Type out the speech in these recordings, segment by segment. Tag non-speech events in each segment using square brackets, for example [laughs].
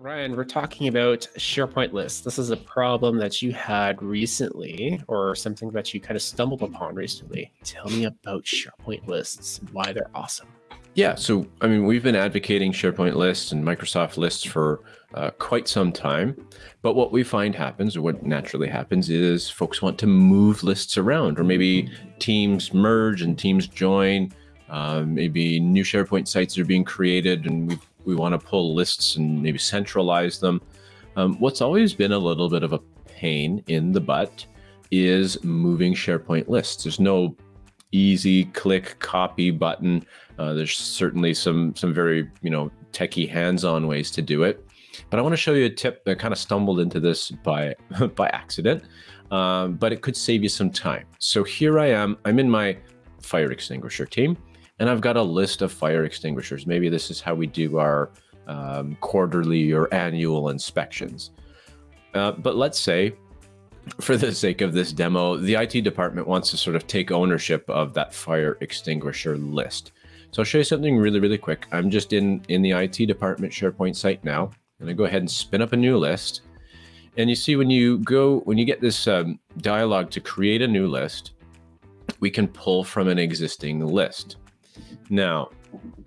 Ryan, we're talking about SharePoint lists. This is a problem that you had recently, or something that you kind of stumbled upon recently. Tell me about SharePoint lists and why they're awesome. Yeah, so I mean, we've been advocating SharePoint lists and Microsoft lists for uh, quite some time. But what we find happens, or what naturally happens, is folks want to move lists around, or maybe teams merge and teams join. Uh, maybe new SharePoint sites are being created, and we we want to pull lists and maybe centralize them. Um, what's always been a little bit of a pain in the butt is moving SharePoint lists. There's no easy click copy button. Uh, there's certainly some some very you know techie hands-on ways to do it. But I want to show you a tip that kind of stumbled into this by [laughs] by accident, um, but it could save you some time. So here I am. I'm in my fire extinguisher team, and I've got a list of fire extinguishers. Maybe this is how we do our um, quarterly or annual inspections. Uh, but let's say for the sake of this demo, the IT department wants to sort of take ownership of that fire extinguisher list. So I'll show you something really, really quick. I'm just in, in the IT department SharePoint site now. And gonna go ahead and spin up a new list. And you see when you go, when you get this um, dialog to create a new list, we can pull from an existing list. Now,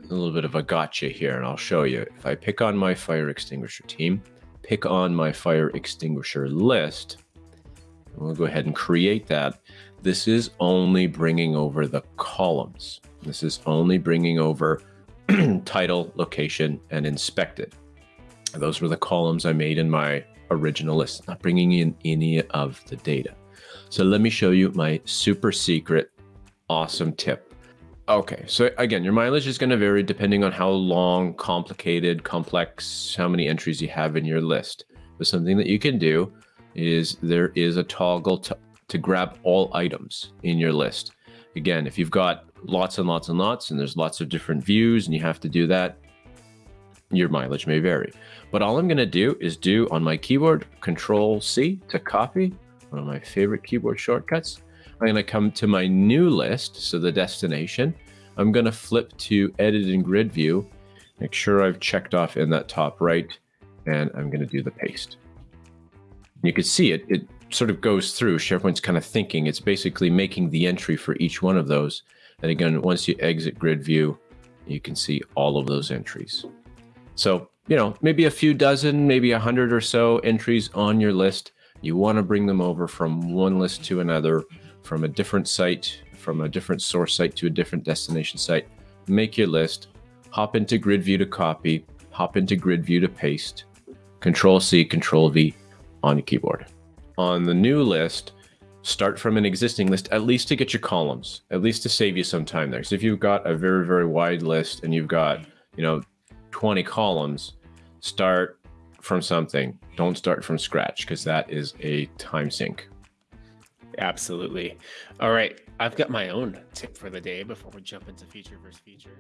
a little bit of a gotcha here, and I'll show you. If I pick on my fire extinguisher team, pick on my fire extinguisher list, We'll go ahead and create that. This is only bringing over the columns. This is only bringing over [clears throat] title, location, and inspected. Those were the columns I made in my original list, not bringing in any of the data. So let me show you my super secret, awesome tip. Okay, so again, your mileage is going to vary depending on how long, complicated, complex, how many entries you have in your list. But something that you can do is there is a toggle to, to grab all items in your list. Again, if you've got lots and lots and lots and there's lots of different views and you have to do that, your mileage may vary. But all I'm going to do is do on my keyboard, Control C to copy, one of my favorite keyboard shortcuts. I'm going to come to my new list, so the destination. I'm going to flip to Edit in Grid View, make sure I've checked off in that top right, and I'm going to do the paste you can see it, it sort of goes through SharePoint's kind of thinking. It's basically making the entry for each one of those. And again, once you exit grid view, you can see all of those entries. So, you know, maybe a few dozen, maybe a hundred or so entries on your list. You want to bring them over from one list to another, from a different site, from a different source site to a different destination site. Make your list, hop into grid view to copy, hop into grid view to paste, control C, control V, on your keyboard. On the new list, start from an existing list, at least to get your columns, at least to save you some time there. So if you've got a very, very wide list and you've got, you know, 20 columns, start from something. Don't start from scratch because that is a time sink. Absolutely. All right. I've got my own tip for the day before we jump into feature versus feature.